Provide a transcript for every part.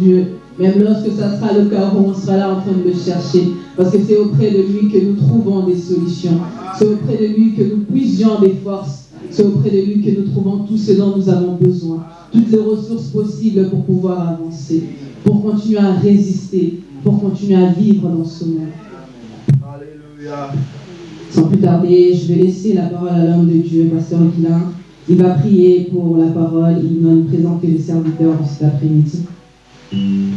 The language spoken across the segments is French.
dieux. Même lorsque ça sera le cas, on sera là en train de le chercher. Parce que c'est auprès de lui que nous trouvons des solutions. C'est auprès de lui que nous puisions des forces. C'est auprès de lui que nous trouvons tout ce dont nous avons besoin. Toutes les ressources possibles pour pouvoir avancer. Pour continuer à résister. Pour continuer à vivre dans ce monde. Alléluia. Sans plus tarder, je vais laisser la parole à l'homme de Dieu, Pasteur Guilain. Il va prier pour la parole. Il va nous présenter le serviteur cet après-midi. Amen.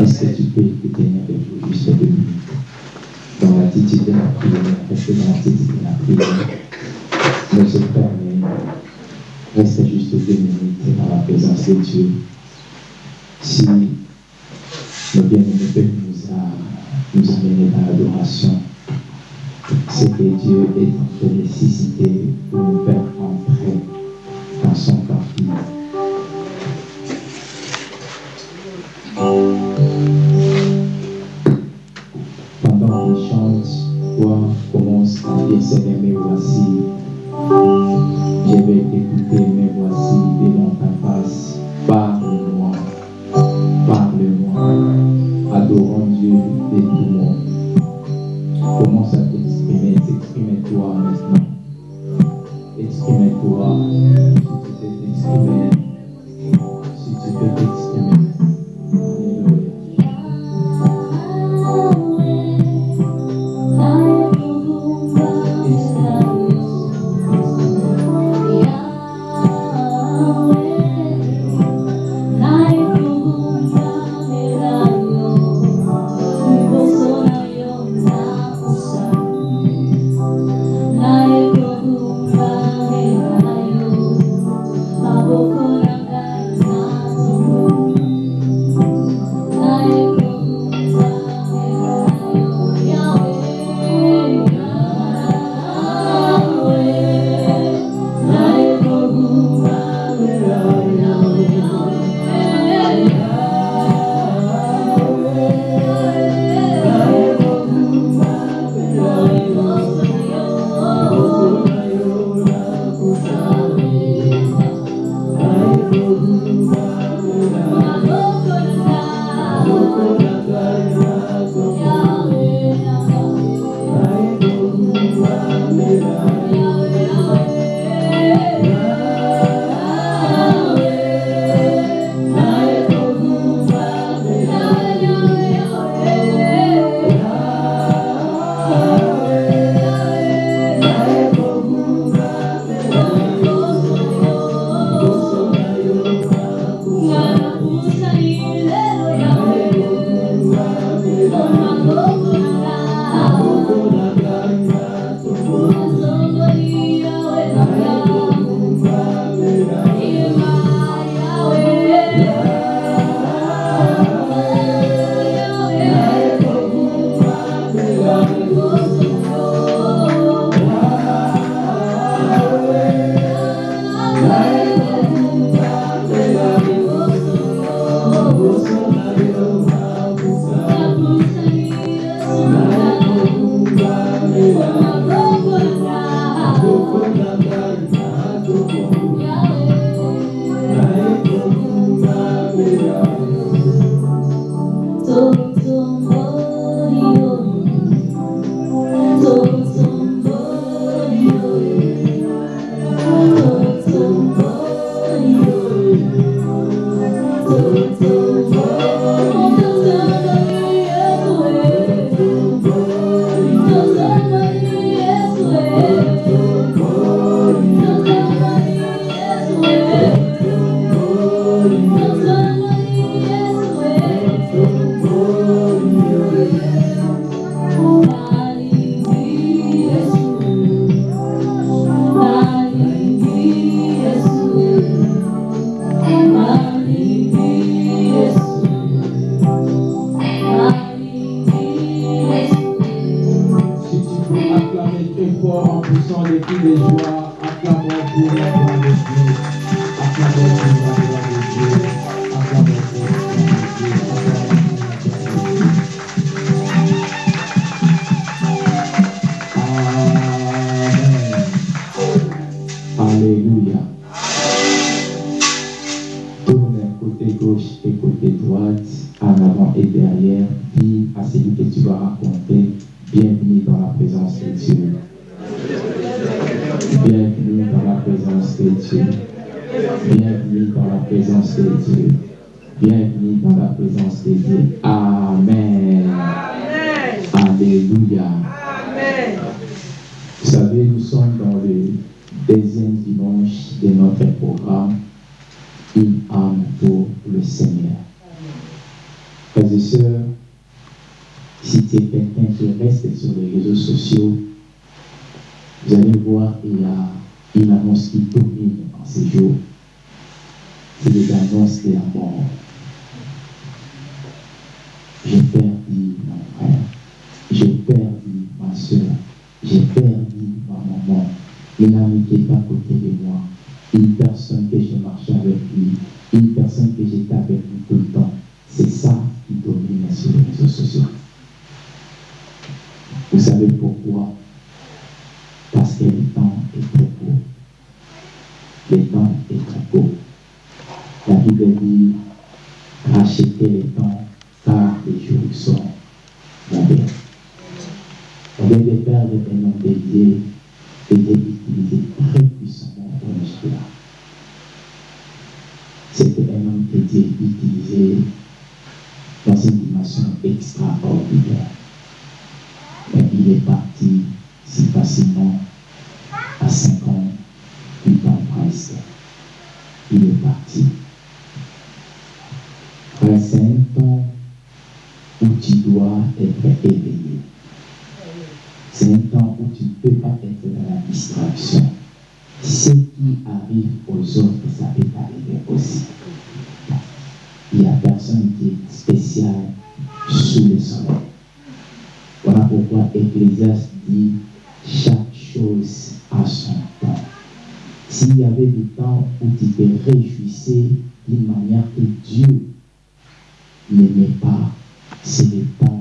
Est-ce que tu peux vous juste deux minutes Dans l'attitude de la prière, reste dans l'attitude de la prière. Ne se permet, reste juste deux minutes dans la présence de Dieu. Si le bien-aimé peut nous a nous dans l'adoration, c'est que Dieu est en train de nécessiter pour nous faire entrer dans son parti. Commence faut acclamer très fort en poussant des cris de joie. Acclamons pour la gloire de Dieu. Acclamons pour la ce qui arrive aux autres, ça peut arriver aussi. Il n'y a personne qui est spécial sous le soleil. Voilà pourquoi Ecclésiaste dit chaque chose a son temps. S'il y avait du temps où tu te réjouissais d'une manière que Dieu n'aimait pas, c'est le temps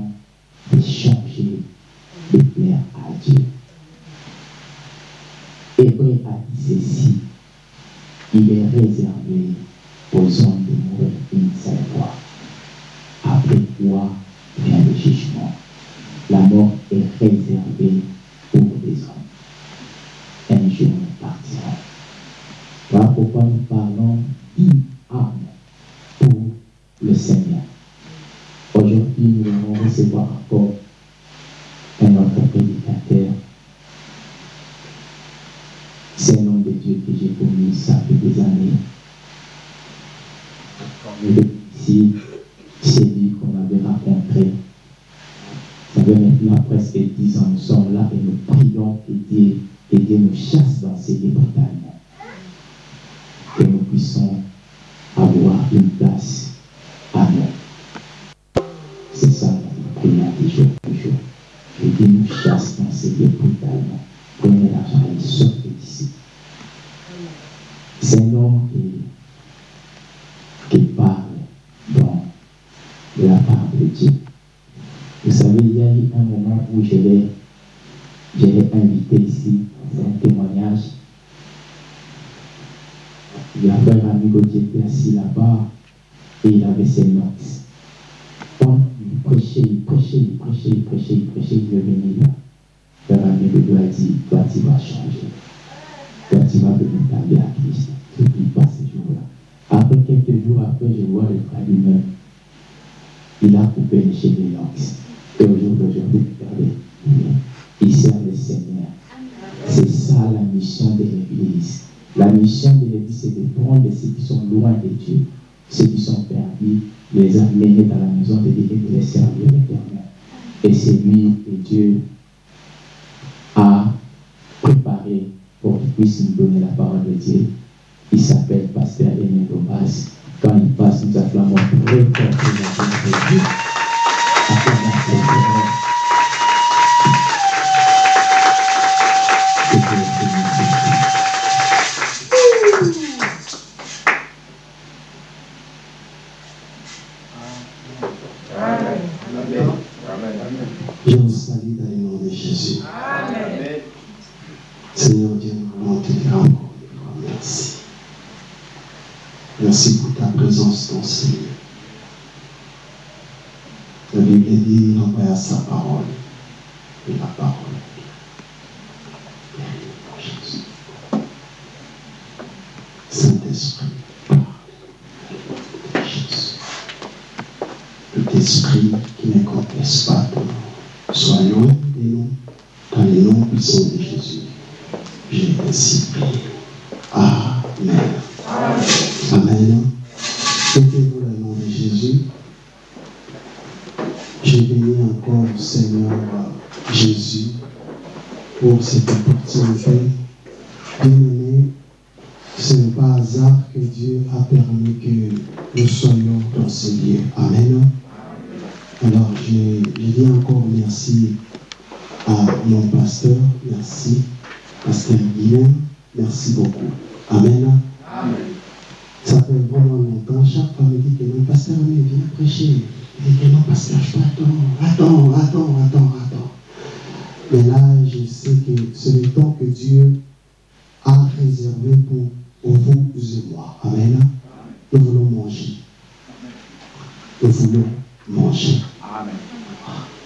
je l'ai invité ici. C'est un témoignage. Il avait un ami qui était assis là-bas et il avait ses notes. Quand il prêchait, il prêchait, il prêchait, il prêchait, il prêchait, il venait là. Leur ami de a dit, toi tu vas changer. Toi tu vas devenir ta vie à Christ. Je n'oublie pas ces jours-là. Après quelques jours après, je vois le frère lui-même. Il a coupé les cheveux d'Enox. Et aujourd'hui, regardez, ils servent le Seigneur. C'est ça la mission de l'Église. La mission de l'Église, c'est de prendre ceux qui sont loin de Dieu, ceux qui sont perdus, les amener dans la maison de Dieu et les servir l'éternel. Et c'est lui que Dieu a préparé pour qu'il puisse nous donner la parole de Dieu. Il s'appelle Pasteur Aimé Gomez. Quand il passe, nous acclamons très fort de Dieu. Thank you.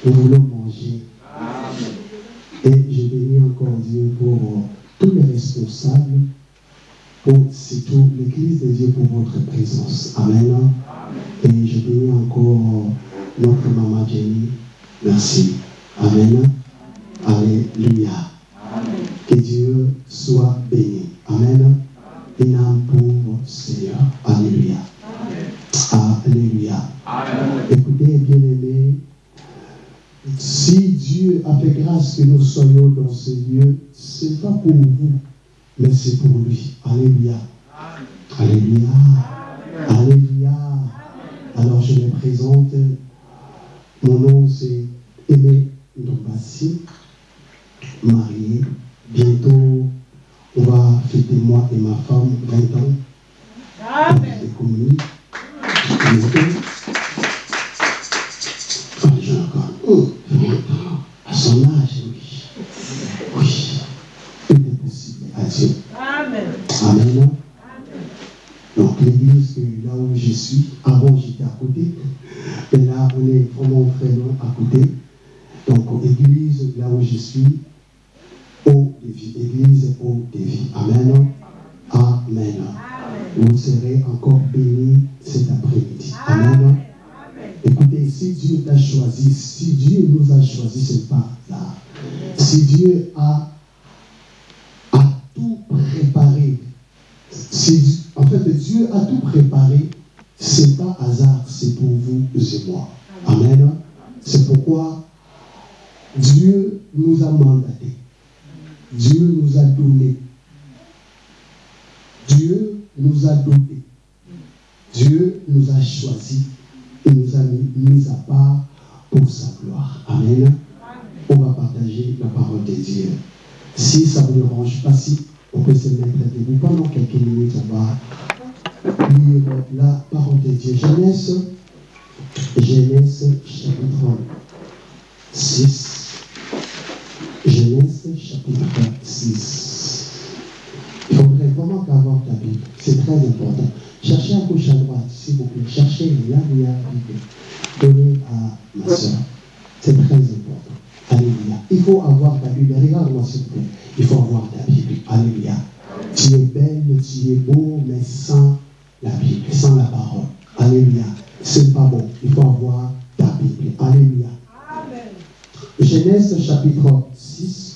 Nous voulons manger. Et je bénis encore Dieu pour euh, tous les responsables, pour surtout l'Église de Dieu pour votre présence. Amen. Et je bénis encore notre maman Jenny. Merci. Amen. Alléluia. Que Dieu soit béni. Amen. Une fait grâce que nous soyons dans ce lieu, ce n'est pas pour vous, mais c'est pour lui. Alléluia. Alléluia. Alléluia. Alors je me présente. Mon nom c'est Aimé Ndombassi, marié. Bientôt, on va fêter moi et ma femme 20 ans. Amen. Bientôt. Ah, encore. Oh, son âge, oui. Oui. Tout est possible à Dieu. Amen. Amen. Donc l'église, là où je suis, avant j'étais à côté, mais là on est vraiment très loin à côté. Donc église, là où je suis, eau de vie, église eau de vie. Amen. Amen. Vous serez encore bénis cet après-midi. Amen. Écoutez, si Dieu t'a choisi, si Dieu nous a choisi, ce n'est pas hasard. Si Dieu a, a tout préparé, en fait, Dieu a tout préparé, ce n'est pas hasard, c'est pour vous et moi. Amen. C'est pourquoi Dieu nous a mandatés. Dieu nous a donné. Dieu nous a dotés. Dieu nous a choisis et nous a mis, à part pour sa gloire. Amen. On va partager la parole de Dieu. Si ça vous dérange pas, si on peut se mettre debout pendant quelques minutes, on va lire la parole de Dieu. Genèse, Genèse chapitre 6. Genèse chapitre 6. Il faudrait vraiment qu'avoir ta Bible. C'est très important. Cherchez à gauche, à droite, s'il vous plaît. Cherchez là où il y a la Bible. Donnez à ma soeur. C'est très important. Alléluia. Il faut avoir ta Bible. Regarde-moi, s'il vous plaît. Il faut avoir ta Bible. Alléluia. Tu es belle, tu es beau, mais sans la Bible, sans la parole. Alléluia. C'est pas bon. Il faut avoir ta Bible. Alléluia. Amen. Genèse chapitre 6.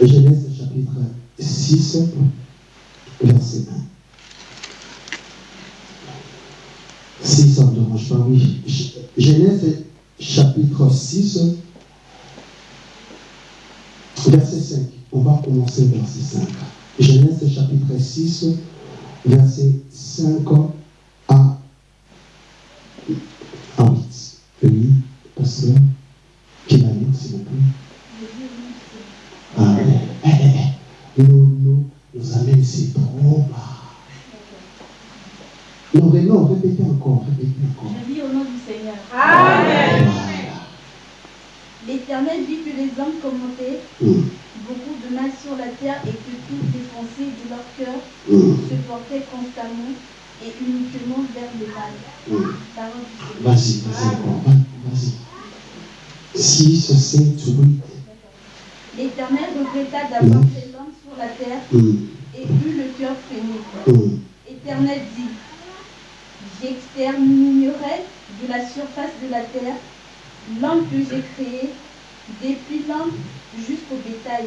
Genèse chapitre 6, verset 1. Si ça ne dérange pas, oui. Genèse chapitre 6, verset 5. On va commencer verset 5. Genèse chapitre 6, verset 5 à, à 8. Oui, pasteur, qui lire, s'il vous plaît Ah, eh, eh, eh, nous, nous, nous amène, c'est trop bas. Non, mais non, répétez encore, répétez encore. Je dis au nom du Seigneur. Amen. L'Éternel vit que les hommes commentaient Hum, beaucoup de mal sur la terre et que toutes les pensées de leur cœur hum, se portaient constamment et uniquement vers le mal. Parole du Seigneur. Vas-y, vas-y encore. Vas-y. 6, 7, 8. L'Éternel regretta d'avoir fait la terre Hum, et eut le cœur freiné. hum. Éternel dit, j'exterminerai de la surface de la terre l'homme que j'ai créé, depuis l'homme jusqu'au bétail,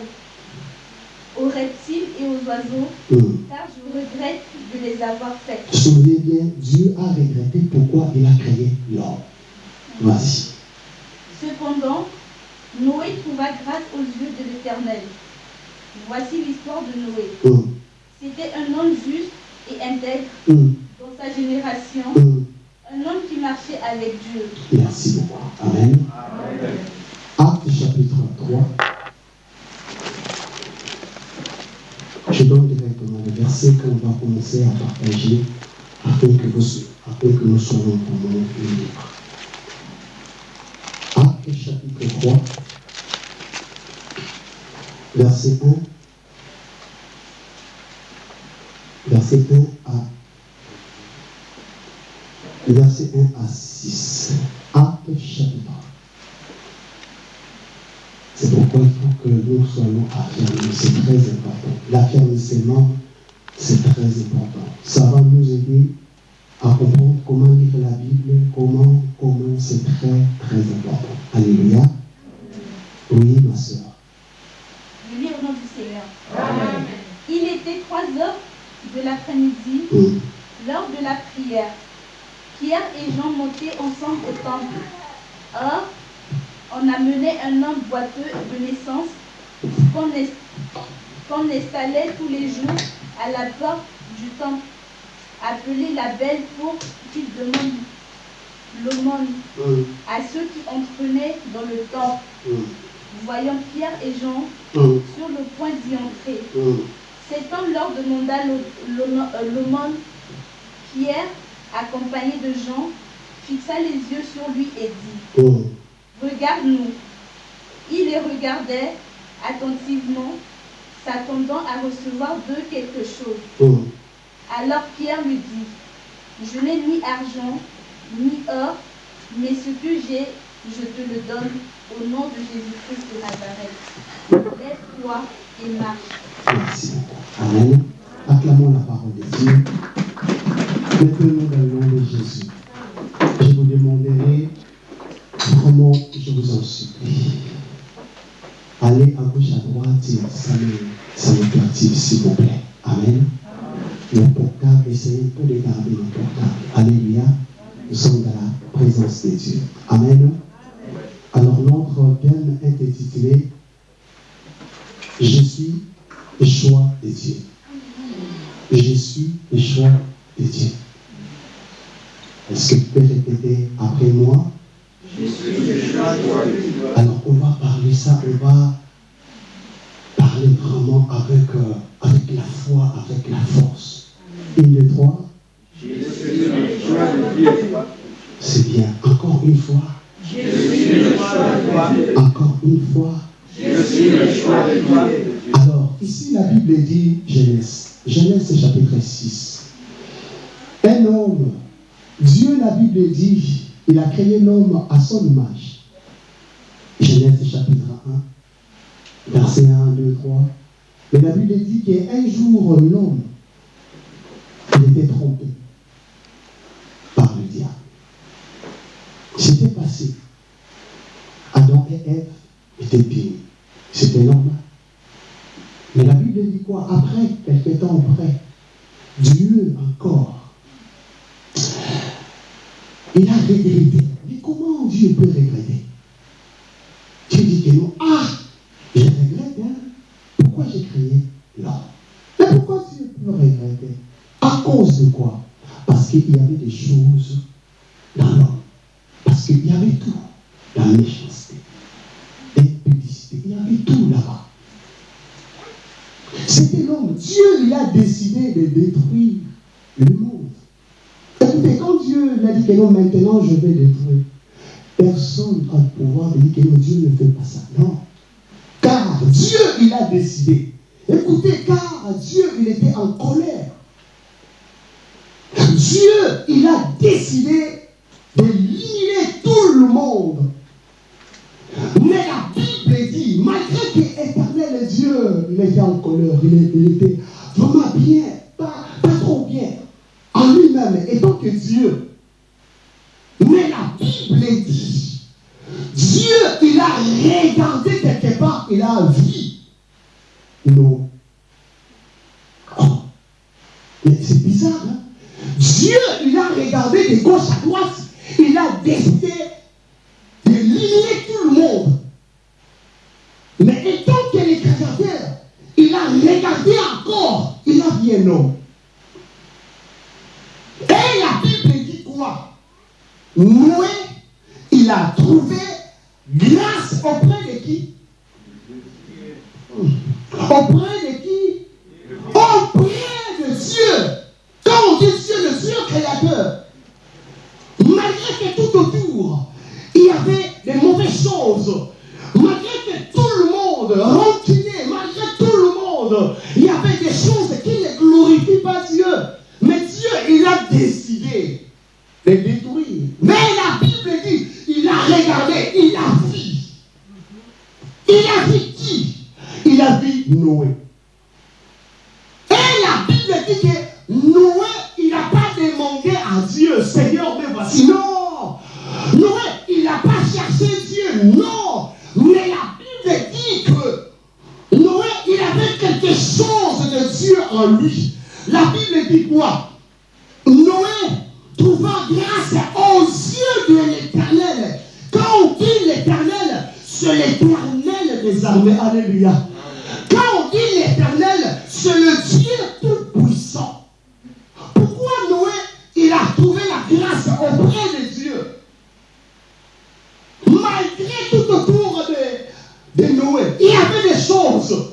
aux reptiles et aux oiseaux, hum. car je regrette de les avoir faits. Souvenez bien, Dieu a regretté pourquoi il a créé l'homme. Vas-y. Cependant, Noé trouva grâce aux yeux de l'Éternel. Voici l'histoire de Noé. Hum, C'était un homme juste et intègre hum, dans sa génération, hum. un homme qui marchait avec Dieu. Merci beaucoup. Amen. Acte chapitre 3. Je donne directement le verset qu'on va commencer à partager afin que, vous, afin que nous soyons vraiment libres. Acte chapitre 3, verset 1. Verset 1 à verset 1 à 6. Acte chapitre. C'est pourquoi il faut que nous soyons affirmés. C'est très important. L'affirmissement, c'est très important. Ça va nous aider à comprendre comment lire la Bible, comment, comment, c'est très, très important. Alléluia. Oui, ma soeur. Je lis au nom du Seigneur. Il était 3 heures de l'après-midi, Hum, lors de la prière. Pierre et Jean montaient ensemble au temple. Or, on amenait un homme boiteux de naissance qu'on installait tous les jours à la porte du temple, appelé la belle pour qu'il demande l'aumône hum, à ceux qui entraînaient dans le temple. hum, Voyant Pierre et Jean sur le point d'y entrer. Cet homme leur demanda l'aumône. euh, l'aumône. Pierre, accompagné de Jean, fixa les yeux sur lui et dit Hum, Regarde-nous. Il les regardait attentivement, s'attendant à recevoir d'eux quelque chose. hum. Alors Pierre lui dit Je n'ai ni argent, ni or, mais ce que j'ai, je te le donne au nom de Jésus-Christ de Nazareth. Lève-toi et marche. Merci. Amen. Acclamons la parole de Dieu. Maintenant, dans le nom de Jésus, je vous demanderai vraiment, je vous en supplie, allez à gauche, à droite, et ça me, s'il vous plaît. Amen. Le portable, essayez peu de garder le portable. Alléluia. Nous sommes dans la présence de Dieu. Amen. Alors, notre thème est intitulé Je suis le choix de Dieu. Je suis le choix de Dieu. Est-ce que tu peux répéter après moi? Alors, on va parler ça, on va parler vraiment avec, euh, avec la foi, avec la force. Une, deux, trois? C'est bien. Encore une fois. Encore une fois. Alors, ici, la Bible dit Genèse. Genèse chapitre 6. Un homme, Dieu, la Bible dit, il a créé l'homme à son image. Genèse chapitre 1, verset 1, 2, 3. Mais la Bible dit qu'un jour, l'homme, il était trompé par le diable. C'était passé. Adam et Ève étaient bien. C'était normal. Mais la Bible dit quoi Après, quelques temps après, Dieu encore, il a regretté. Mais comment Dieu peut regretter Dieu dit que non. Ah Je regrette, hein Pourquoi j'ai créé l'homme Mais pourquoi Dieu peut regretter À cause de quoi Parce qu'il y avait des choses Dieu, il a décidé de détruire le monde. Écoutez, quand Dieu l'a dit que non, maintenant je vais détruire, personne n'a le pouvoir de dire que non, Dieu ne fait pas ça. Non. Car Dieu, il a décidé. Écoutez, car Dieu, il était en colère. Dieu, il a décidé d'éliminer tout le monde. Mais malgré que éternel Dieu, il était en colère, il, était vraiment bien, pas, pas trop bien, en lui-même, étant que Dieu. Mais la Bible dit, Dieu, il a regardé quelque part, il a vu mais c'est bizarre, hein? Dieu, il a regardé de gauche à droite, il a décidé d'éliminer tout le monde. Regardé encore, il a vu un homme. Et la Bible dit quoi? Noé, il a trouvé grâce auprès de qui? Auprès de qui? Auprès de Dieu. Quand on dit Dieu, le Dieu créateur, malgré que tout autour, il y avait des mauvaises choses, malgré que tout le monde le il y avait des choses qui ne glorifient pas Dieu. Mais Dieu, il a décidé de détruire. Mais la Bible dit, il a regardé, il a vu. Il a vu qui? Il a vu Noé. Et la Bible dit que Noé, il n'a pas demandé à Dieu, Seigneur, mais voici. Non Noé, il n'a pas cherché Dieu. Non Mais la Bible dit que Noé, il avait quelque chose de Dieu en lui. La Bible dit quoi? Noé trouva grâce aux yeux de l'éternel. Quand on dit l'éternel, c'est l'éternel des armées. Alléluia. Quand on dit l'éternel, c'est le Dieu tout-puissant. Pourquoi Noé, il a trouvé la grâce auprès de Dieu? Malgré tout autour de, de Noé, il y avait des choses.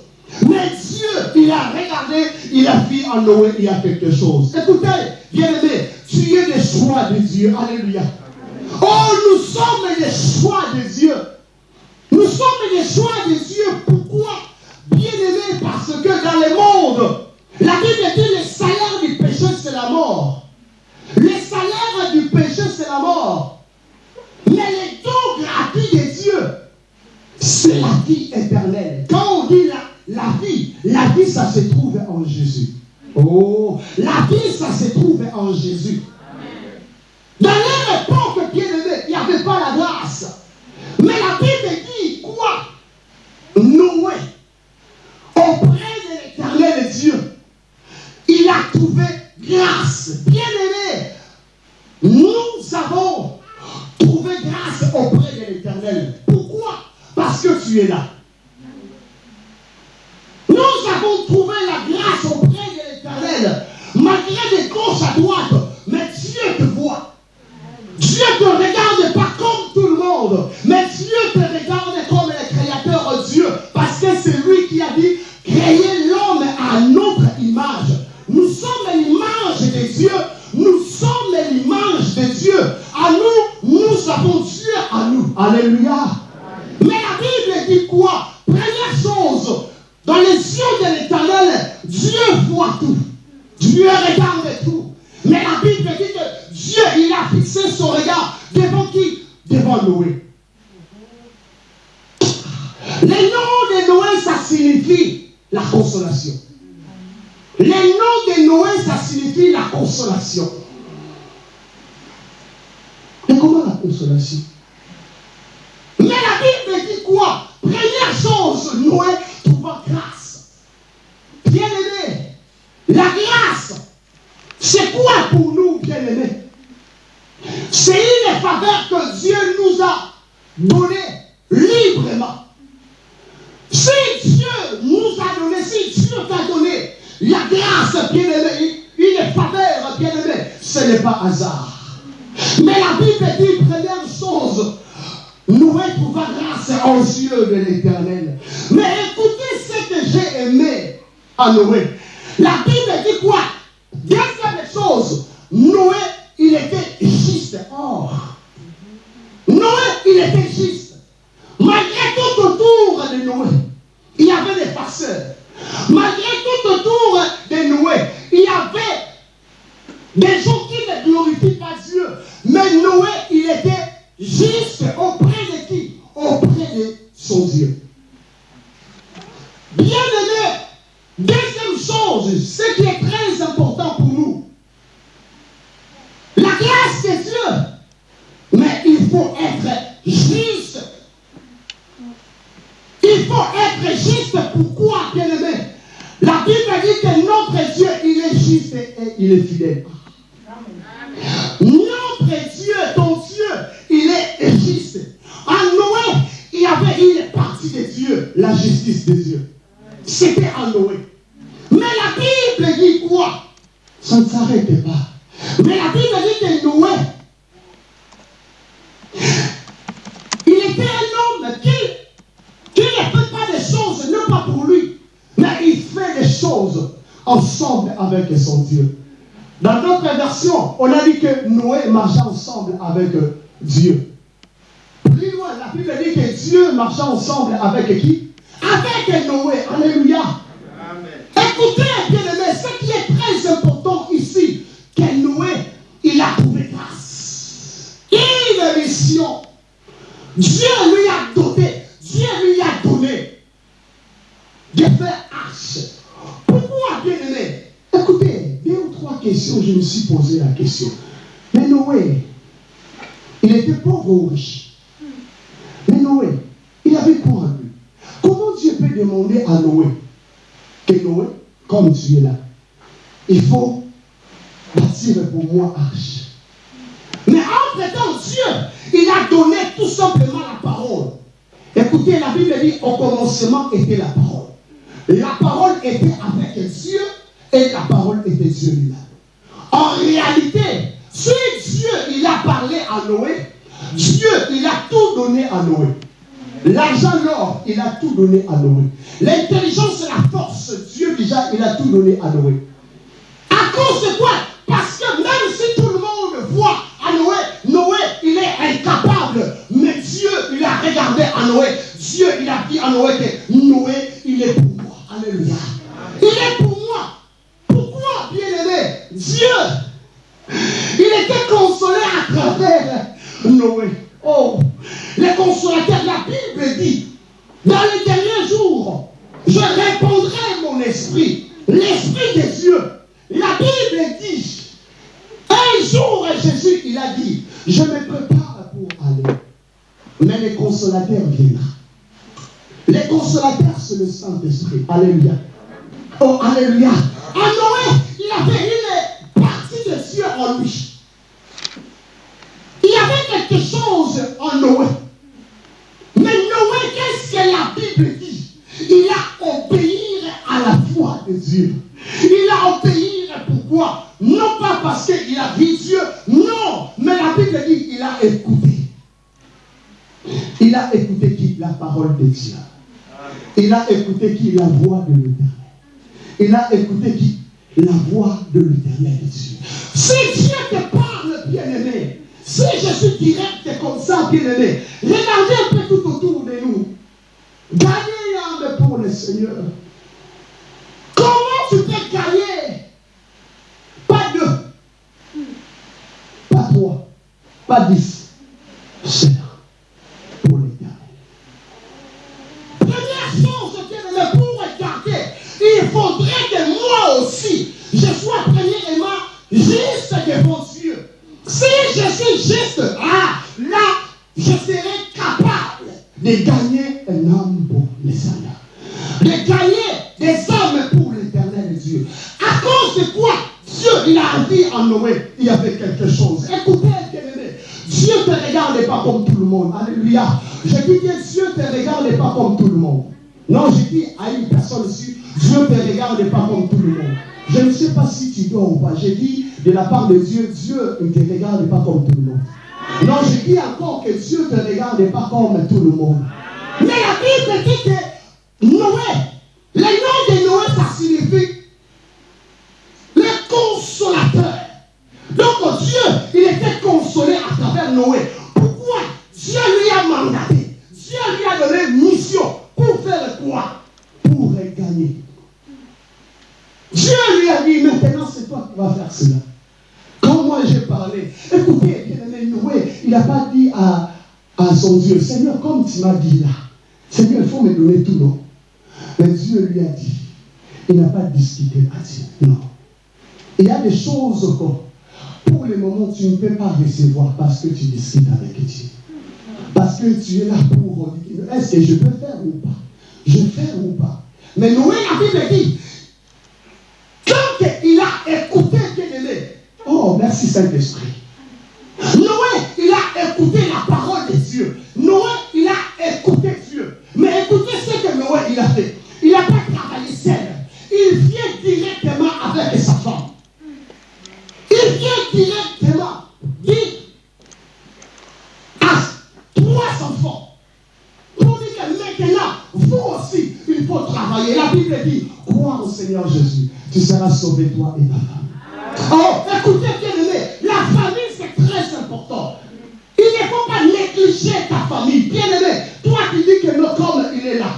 Mais Dieu, il a regardé, il a vu en Noé, il a quelque chose. Écoutez, bien-aimé, tu es le choix de Dieu. Alléluia. Oh, nous sommes les choix de Dieu. Nous sommes les choix de Dieu. Pourquoi? Bien-aimé, parce que dans le monde, la Bible dit le salaire du péché, c'est la mort. Le salaire du péché, c'est la mort. Mais le don gratuit de Dieu, c'est la vie éternelle. Quand on dit la, la vie, la vie, ça se trouve en Jésus. Oh, la vie, ça se trouve en Jésus. Dans leur époque, bien aimé, il n'y avait pas la grâce. Mais la Bible dit quoi? Noé, auprès de l'éternel Dieu, il a trouvé grâce. Bien aimé, nous avons trouvé grâce auprès de l'éternel. Pourquoi? Parce que tu es là. Aimé à Noé. Faut être juste. Pourquoi, bien aimé La Bible dit que notre Dieu, il est juste et il est fidèle. Notre Dieu, ton Dieu, il est juste. En Noé, il y avait une partie de Dieu, la justice de Dieu. C'était en Noé. Mais la Bible dit quoi? Ça ne s'arrête pas. Mais la Bible dit que Noé, il était un homme qui, qui ne fait pas des choses, non pas pour lui, mais il fait des choses ensemble avec son Dieu. Dans d'autres versions, on a dit que Noé marchait ensemble avec Dieu. Plus loin, la Bible dit que Dieu marchait ensemble avec qui? Avec Noé. Alléluia. Écoutez, bien aimé, ce qui est très important ici, que Noé, il a trouvé grâce. Une mission. Dieu lui je me suis posé la question. Mais Noé, il était pauvre ou riche? Mais Noé, il avait quoi en lui? Comment Dieu peut demander à Noé que Noé, comme tu es là, il faut bâtir pour moi arche? Mais entre-temps, Dieu, il a donné tout simplement la parole. Écoutez, la Bible dit, au commencement était la parole. La parole était avec Dieu et la parole était Dieu lui-même. En réalité, si Dieu, il a parlé à Noé, Dieu, il a tout donné à Noé. L'argent, l'or, il a tout donné à Noé. L'intelligence la force, Dieu déjà, il a tout donné à Noé. À cause de quoi? Parce que même si tout le monde voit à Noé, Noé, il est incapable. Mais Dieu, il a regardé à Noé. Dieu, il a dit à Noé que Noé, il est pour moi. Alléluia. Il est pour moi. Dieu, il était consolé à travers Noé. Oh, les consolateurs, la Bible dit, dans les derniers jours, je répondrai mon esprit, l'esprit de Dieu. La Bible dit, un jour, Jésus, il a dit, je me prépare pour aller. Mais les consolateurs viendront. Les consolateurs, c'est le Saint-Esprit. Alléluia. Oh, Alléluia. En Noé, il avait Il y avait quelque chose en Noé. Mais Noé, qu'est-ce que la Bible dit? Il a obéi à la voix de Dieu. Il a obéi pourquoi? Non pas parce qu'il a vu Dieu, non, mais la Bible dit qu'il a écouté. Il a écouté qui? La parole de Dieu. Il a écouté qui? La voix de l'éternel. Il a écouté qui? La voix de l'éternel Dieu. Si Dieu te parle, bien-aimé, si je suis direct comme ça, bien-aimé, regardez un peu tout autour de nous. Gagnez l'âme pour le Seigneur. Comment tu peux gagner? Pas deux, pas trois, pas dix. C'est pour l'éternel. Première chose, bien-aimé, pour regarder, il faudrait que moi aussi, je sois premièrement juste devant Dieu. Si je suis juste, ah, là, je serai capable de gagner un homme pour le Seigneur. De gagner des âmes pour l'éternel Dieu. À cause de quoi Dieu, il a dit en Noé, il y avait quelque chose. Écoutez, Dieu ne te regarde pas comme tout le monde. Alléluia. Je dis que Dieu te regarde pas comme tout le monde. Non, je dis à une personne ici, Dieu ne te regarde pas comme tout le monde. Je ne sais pas si tu dois ou pas. J'ai dit de la part de Dieu, Dieu ne te regarde pas comme tout le monde. Non, je dis encore que Dieu ne te regarde pas comme tout le monde. Mais la Bible dit que Noé, le nom de Noé, J'ai parlé, écoutez, il n'a pas dit à, à son Dieu, Seigneur, comme tu m'as dit là, Seigneur, il faut me donner tout, non? Mais Dieu lui a dit, il n'a pas discuté à Dieu, non. Il y a des choses que, pour le moment, tu ne peux pas recevoir parce que tu discutes avec Dieu. Parce que tu es là pour est-ce que je peux faire ou pas? Je faire ou pas? Mais Noé, la Bible dit, quand il a écouté oh merci Saint-Esprit. Noé, il a écouté la parole de Dieu. Noé, il a écouté Dieu. Mais écoutez ce que Noé, il a fait. Il n'a pas travaillé seul. Il vient directement avec sa femme. Il vient directement dire à trois enfants pour dire que maintenant, vous aussi, il faut travailler. La Bible dit, crois au Seigneur Jésus, tu seras sauvé toi et ta femme. Oh, écoutez bien aimé, la famille c'est très important. Il ne faut pas négliger ta famille. Bien aimé, toi qui dis que notre homme il est là,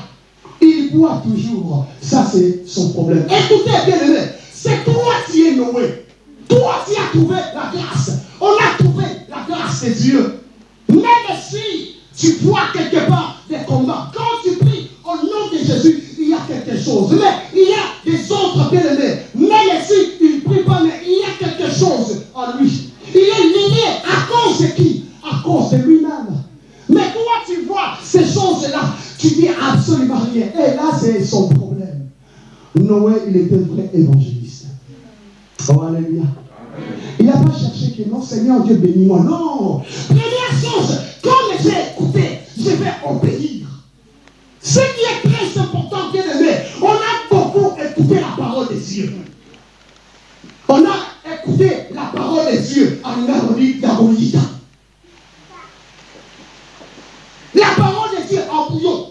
il boit toujours. Ça c'est son problème. Écoutez bien aimé, c'est toi qui es Noé. Toi qui as trouvé la grâce. On a trouvé la grâce de Dieu. Même si tu vois quelque part des combats, quand tu pries au nom de Jésus, chose. Mais il y a des autres bien-aimés. Même si il ne prie pas, mais il y a quelque chose en lui. Il est lié à cause de qui? À cause de lui-même. Mais toi, tu vois ces choses-là, tu dis absolument rien. Et là, c'est son problème. Noé, il était vrai évangéliste. Oh, alléluia. Il n'a pas cherché que non, Seigneur Dieu bénis-moi. Non. Première chose, comme j'ai écouté, je vais obéir. Ce qui est très important, bien aimé, on a beaucoup écouté la parole de Dieu. On a écouté la parole de Dieu à. La parole de Dieu en bouillon.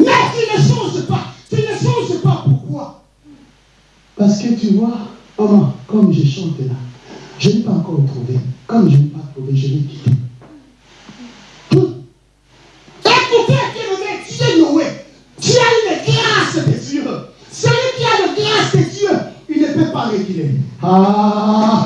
Mais tu ne changes pas. Tu ne changes pas. Pourquoi Parce que tu vois, maman, comme je chante là, je n'ai pas encore trouvé. Comme je n'ai pas trouvé, je l'ai quitté. Hum. Écoutez, bien-aimé, tu es Noé. Tu as une grâce de Dieu. Celui qui a la grâce de Dieu, il ne peut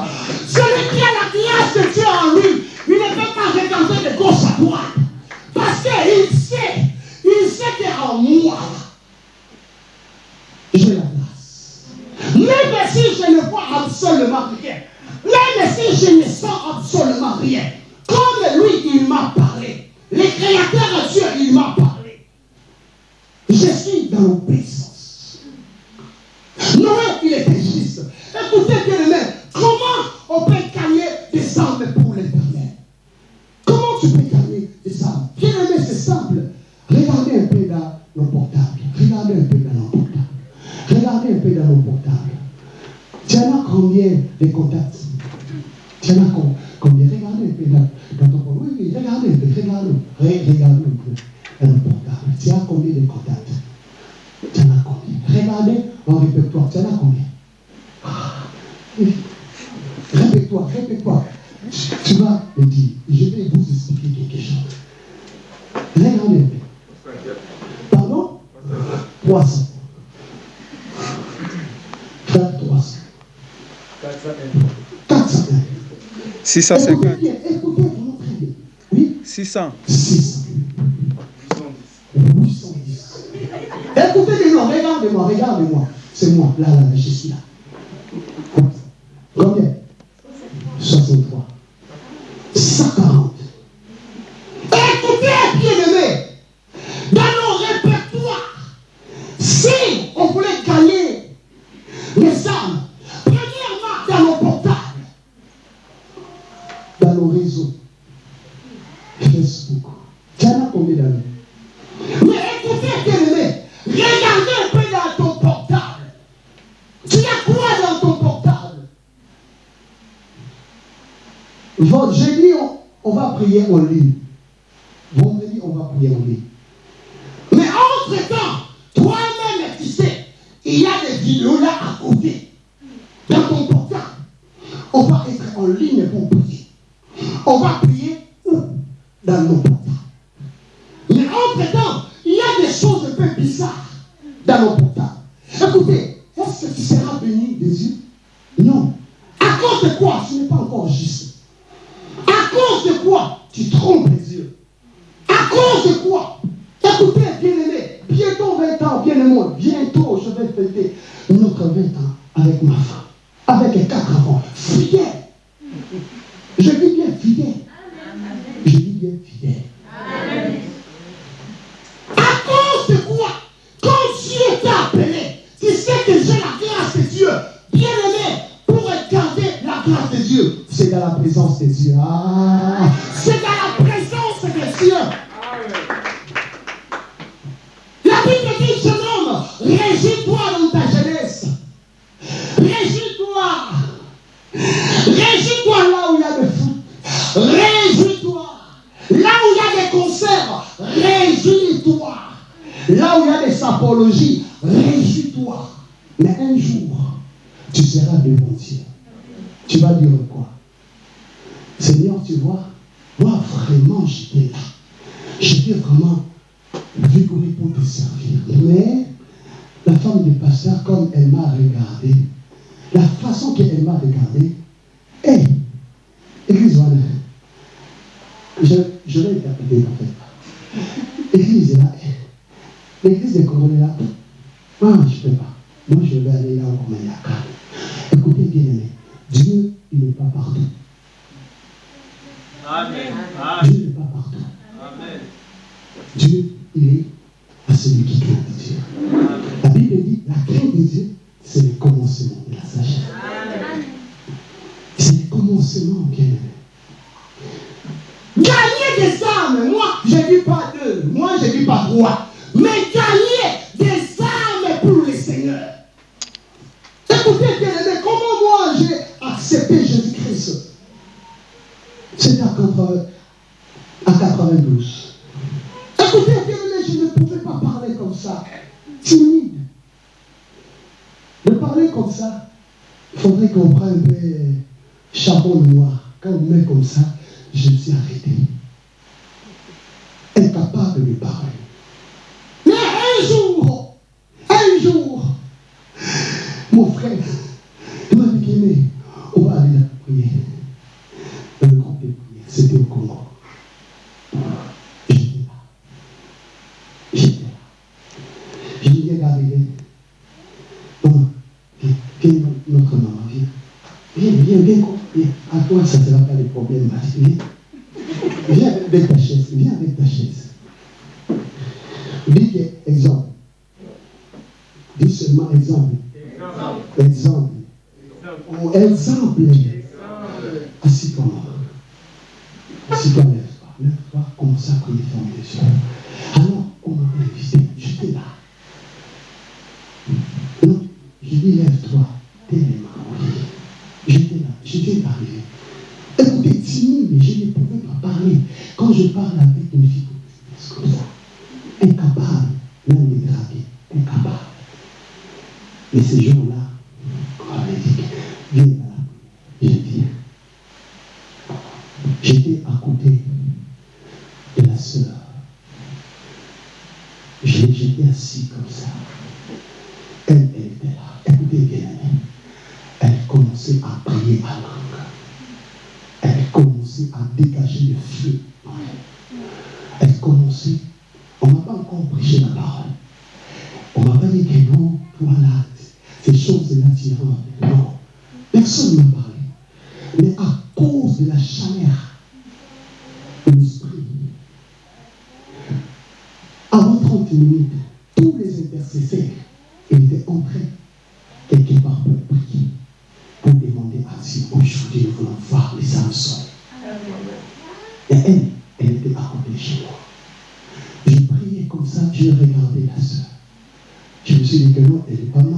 650. Écoutez bien, écoutez vraiment très bien. Oui 600. 600. 810. Écoutez les noms, regardez-moi, regardez-moi. C'est moi, là, là, je suis là. Va prier en ligne. Vendredi, à 92. Écoutez, je ne pouvais pas parler comme ça. Timide. De parler comme ça, il faudrait qu'on prenne un chapeau noir. Quand on met comme ça, je me suis arrêté. Ça ne sera pas le problème, Viens, hein, viens avec ta chaise, viens avec ta chaise. Dis exemple. Dis seulement exemple. Exemple. Ou exemple. Assis-toi. Assis-toi, lève-toi. Lève-toi, à les choses. esse aujourd'hui nous voulons voir les Samson, il y a elle, elle n'était pas rentrée chez moi. Je priais comme ça, je regardais la soeur. Je me suis dit que non, elle n'est pas mal.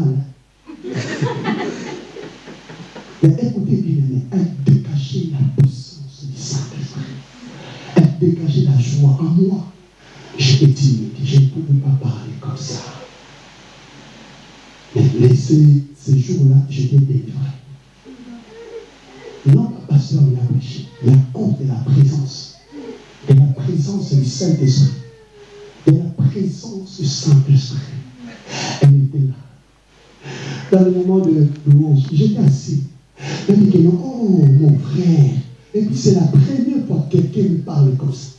Et puis c'est la première fois que quelqu'un me parle comme ça.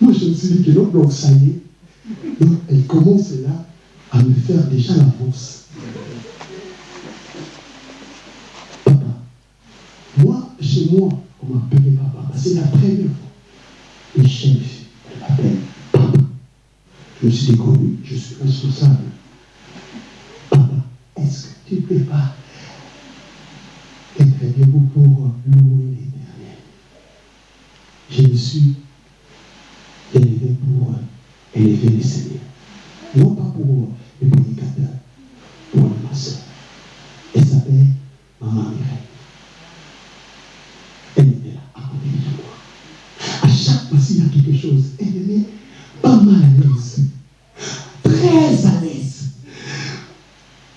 Moi, je me suis dit que non, donc ça y est. Donc, elle commence là à me faire déjà l'avance. Papa, moi, chez moi, on m'appelait papa. Bah, c'est la première fois. le chef elle m'appelle papa. Je suis déconnu, je suis responsable. Papa, est-ce que tu ne peux pas être debout pour louer l'éternel me suis élevé pour élever le Seigneur. Non pas pour les prédicateurs, pour ma soeur. Elle s'appelle Maman Mireille. Elle était là, à côté de moi. À chaque fois s'il y a quelque chose, elle met pas mal à l'aise. Très à l'aise.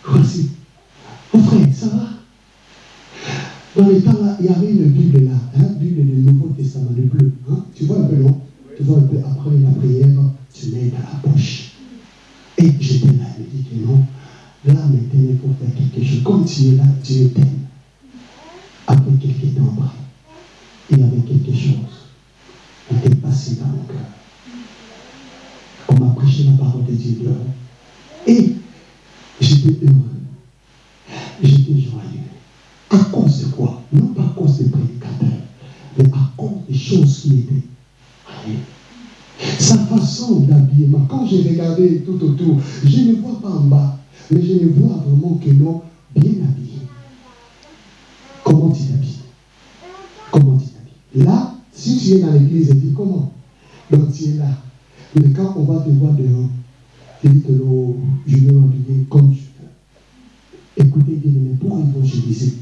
Voici. Mon frère, ça va? Dans les temps il y avait une Bible là, hein, Bible du Nouveau Testament, le bleu. Hein? Tu vois un peu, non? Tu vois un peu, après la prière, tu mets dans la poche. Et j'étais là, me dit que non, là maintenant il faut faire quelque chose. Comme tu es là, Dieu t'aime. Après quelques temps après, il y avait quelque chose qui était passé dans mon cœur. On m'a prêché la parole de Dieu. Et j'étais heureux. J'étais joyeux. À cause de Non pas à cause des prédicateurs, mais à cause des choses qui étaient. Sa façon d'habillement, quand j'ai regardé tout autour, je ne vois pas en bas, mais je ne vois vraiment que non, bien habillé. Comment tu t'habilles? Comment tu t'habilles? Là, si tu es dans l'église, dis comment? Donc tu es là. Mais quand on va te voir dehors, tu dis que non, je vais m'habiller comme tu veux. Écoutez bien, mais pour évangéliser,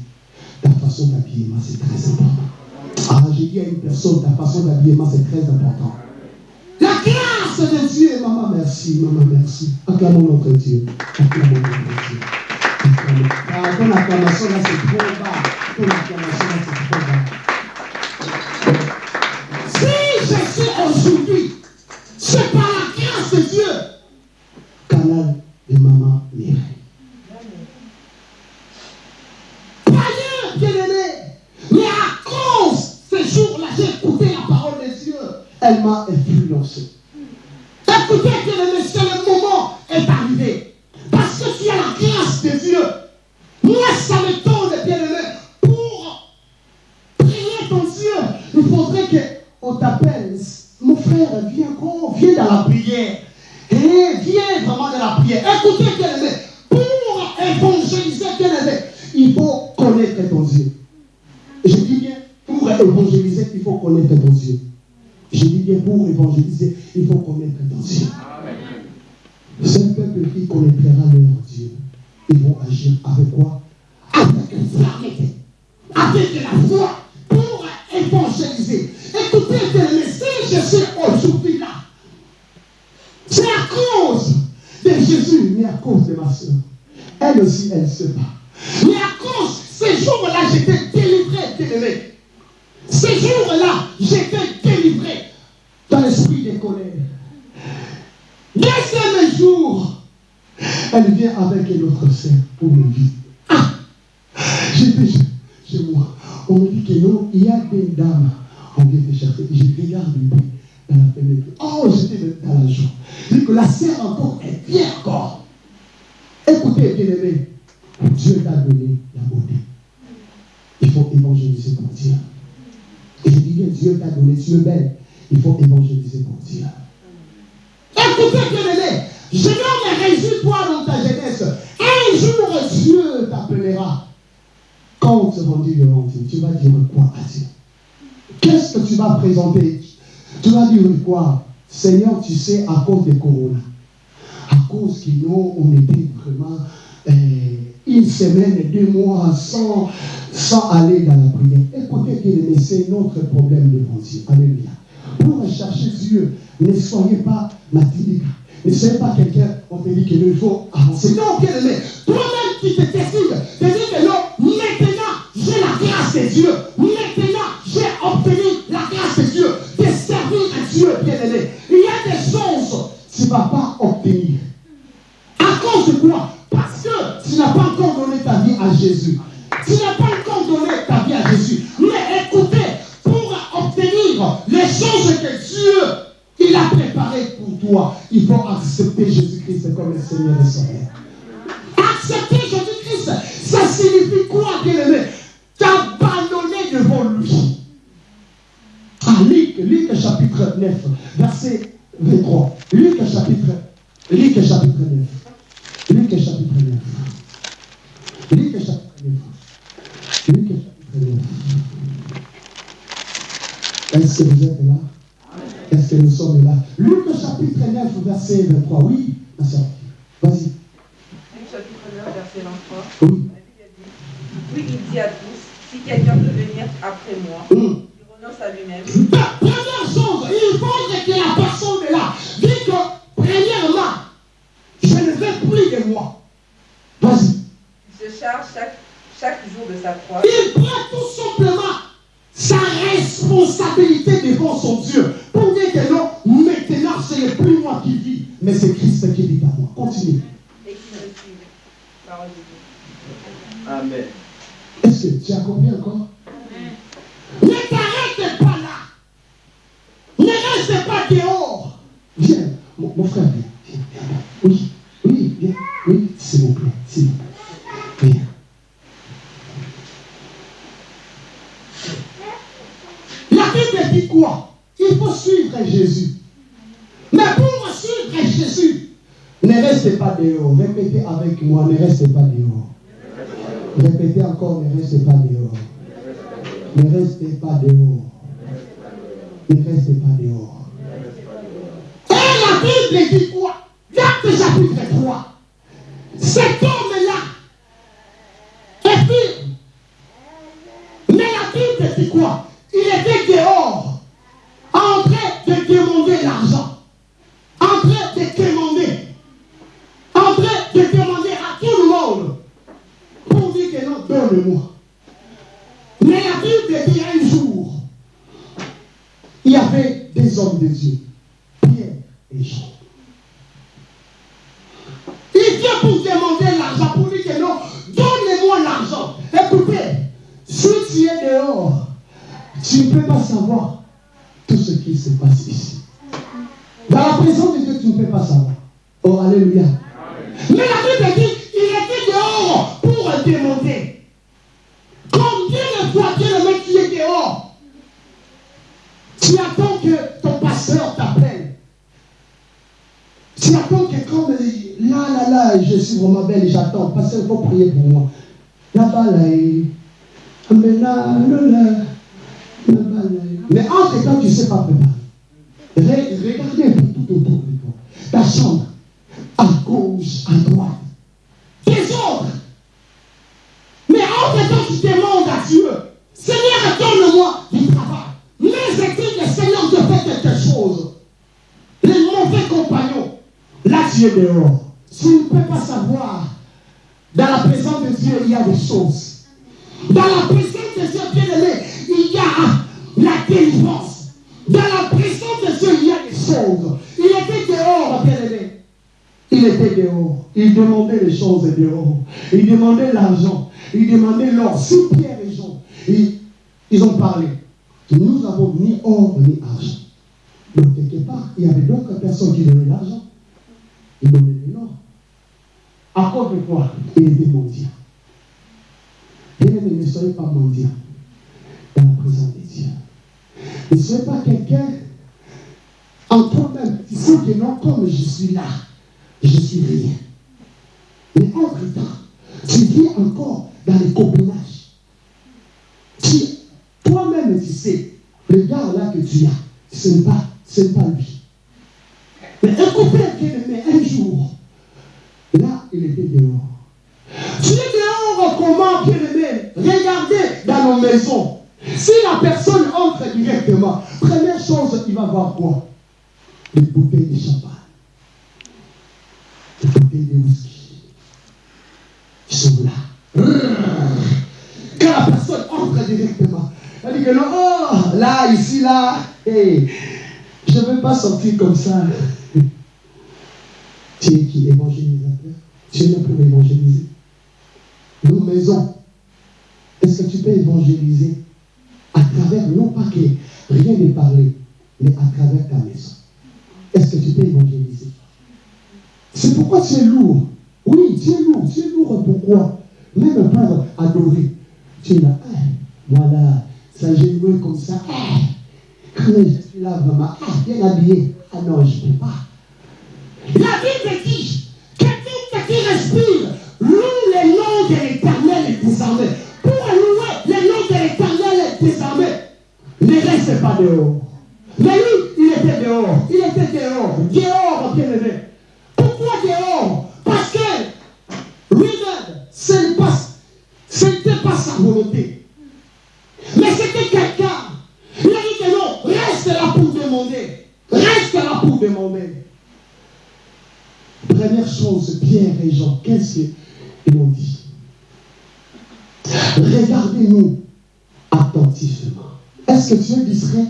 ta façon d'habillement, c'est très important. Ah, j'ai dit à une personne, ta façon d'habillement, c'est très important. La grâce de Dieu, maman, merci, maman, merci. Acclamons notre Dieu. Acclamons notre Dieu. Acclamons. Ah, ton acclamation là, c'est trop bas. Ton acclamation là, c'est trop bas. Si je suis aujourd'hui, c'est par la grâce de Dieu. Canal de maman Mireille. Elle m'a influencé. Écoutez, bien-aimé, c'est le moment est arrivé. Parce que tu la grâce de Dieu. Moi, ça me donne, bien-aimé, pour prier ton Dieu. Il faudrait qu'on t'appelle. Mon frère, viens, oh, viens dans la prière. Eh, viens vraiment dans la prière. Écoutez, bien-aimé, pour évangéliser, bien-aimé, il faut connaître ton Dieu. Je dis bien, pour évangéliser, il faut connaître ton Dieu. Je dis bien, pour évangéliser, il faut connaître Dieu. C'est un peuple qui connaîtra leur Dieu. Ils vont agir avec quoi? Avec la fermeté, avec la foi, pour évangéliser. Écoutez, je suis aujourd'hui là, c'est à cause de Jésus, mais à cause de ma soeur. Elle aussi, elle se bat. Mais à cause, ces jours-là, j'étais délivré, délivré. Ces jours-là, j'étais délivré l'esprit des colères. Deuxième jour, elle vient avec une autre sœur pour me dire. Ah, j'étais chez, moi. On me dit que non, il y a des dames. On vient te chercher. Je regarde dans la fenêtre. Oh, j'étais dans la joie. Je que la sœur encore est bien encore. Écoutez, bien aimé, Dieu t'a donné la beauté. Il faut évangéliser pour Dieu. Et je dis bien, Dieu t'a donné, tu es belle. Il faut évangéliser pour Dieu. Écoutez, bien aimé, je me réjouis toi dans ta jeunesse. Un jour, Dieu t'appellera. Quand on te rendit devant Dieu, tu vas dire quoi à Dieu Qu'est-ce que tu vas présenter? Tu vas dire quoi? Seigneur, tu sais, à cause des corona, à cause que nous, on était vraiment euh, une semaine, deux mois sans, sans aller dans la prière. Écoutez, bien c'est notre problème devant Dieu. Alléluia. Pour chercher Dieu, ne soyez pas matinique. Ne soyez pas quelqu'un, on te dit que il faut avancer. Non, bien aimé, toi-même qui te décides de dire que non, maintenant, j'ai la grâce de Dieu. Maintenant, j'ai obtenu la grâce de Dieu, de servir à Dieu, bien aimé. Il y a des choses que tu ne vas pas obtenir. À cause de quoi? Parce que tu n'as pas encore donné ta vie à Jésus. Tu n'as pas choses que Dieu il a préparé pour toi, il faut accepter Jésus-Christ comme le Seigneur et Sauveur. Accepter Jésus-Christ, ça signifie quoi, bien-aimé? T'abandonner devant lui. Ah, Luc, Luc chapitre 9, verset 23. Luc chapitre, Luc chapitre 9. Luc chapitre 9. Luc chapitre 9. Luc chapitre 9. Est-ce que vous êtes là Est-ce que nous sommes là Luc chapitre 9, verset 23. Oui, ma soeur. Vas-y. Luc chapitre 9, verset 23. Oui. Puis il dit à tous, si quelqu'un veut venir après moi, Hum. il renonce à lui-même, Pa- Première chose, il faut que la personne est là. Dit que, premièrement, je ne veux plus de moi. Vas-y. il se charge chaque, chaque jour de sa croix Il prend tout simplement sa responsabilité devant son Dieu. Pour dire que non, maintenant, ce n'est plus moi qui vis, mais c'est Christ qui vit à moi. Continue. Amen. Est-ce que tu as compris encore? Ne t'arrête pas là. Ne reste pas dehors. Viens, mon, mon frère, viens. viens, viens. Oui, oui, viens. Oui, s'il vous plaît, s'il vous plaît. Viens. La Bible dit quoi Il faut suivre Jésus. Mais pour suivre Jésus, ne restez pas dehors. Répétez avec moi, ne restez pas dehors. Répétez encore, ne restez pas dehors. Ne restez pas dehors. Ne restez pas dehors. Et la Bible dit quoi? Acte chapitre 3. Cet homme-là sais pas préparer. Re- Regardez tout autour de toi. Ta chambre, à gauche, à droite. Tes ordres. Mais entre temps, tu demandes à Dieu, Seigneur, donne-moi du travail. Mais c'est le Seigneur te fait quelque chose. Les mauvais compagnons, là tu es dehors. Tu ne peux pas savoir. Dans la présence de Dieu, il y a des choses. Dans la présence de Dieu, Il demandait les choses dehors. Il demandait l'argent. Il demandait l'or. Si Pierre et Jean, ils, ont parlé. Nous n'avons ni or ni argent. Donc, quelque part, il y avait d'autres personnes qui donnaient l'argent. Ils donnaient l'or. À cause de quoi? Il était mendiant. Bien aimé, ne soyez pas mendiant dans la présence de Dieu. Ne soyez pas quelqu'un en toi-même. Tu que non, comme je suis là, je suis rien. Mais entre-temps, tu vis encore dans les copinages. Tu, toi-même, tu sais, le gars là que tu as, ce n'est pas, ce n'est pas lui. Mais écoutez, bien-aimé, un jour, là, il était dehors. Tu es dehors comment, bien-aimé Regardez dans nos maisons. Si la personne entre directement, première chose, il va voir quoi? Les bouteilles de champagne. Les bouteilles de whisky. Sont là. Quand la personne entre directement, elle dit que non, oh, là, ici, là, je ne veux pas sortir comme ça. Tu es qui évangélisateur? Tu es là pour évangéliser. Nos maisons, est-ce que tu peux évangéliser? À travers, non pas que rien n'est parlé, mais à travers ta maison est-ce que tu peux évangéliser? C'est pourquoi es lourd. Oui, es lourd. Es lourd pourquoi Même pour adorer. Tu es là, ah, voilà, ça loué comme ça. Ah, quand je suis là vraiment, ah, bien habillé. Ah non, je ne peux pas. La Bible dit, quelqu'un qui respire, loue les noms de l'éternel est désarmé. Pour louer les noms de l'éternel est désarmé, ne reste pas dehors. Mais lui, il était dehors. Il était dehors. Dehors, bien aimé. Pourquoi dehors Parce lui-même, ce n'est pas- n'était pas sa volonté. Mais c'était quelqu'un. Il a dit que non, reste là pour demander. Reste là pour demander. Première chose, Pierre et Jean, qu'est-ce qu'ils ont dit? Regardez-nous attentivement. Est-ce que Dieu discret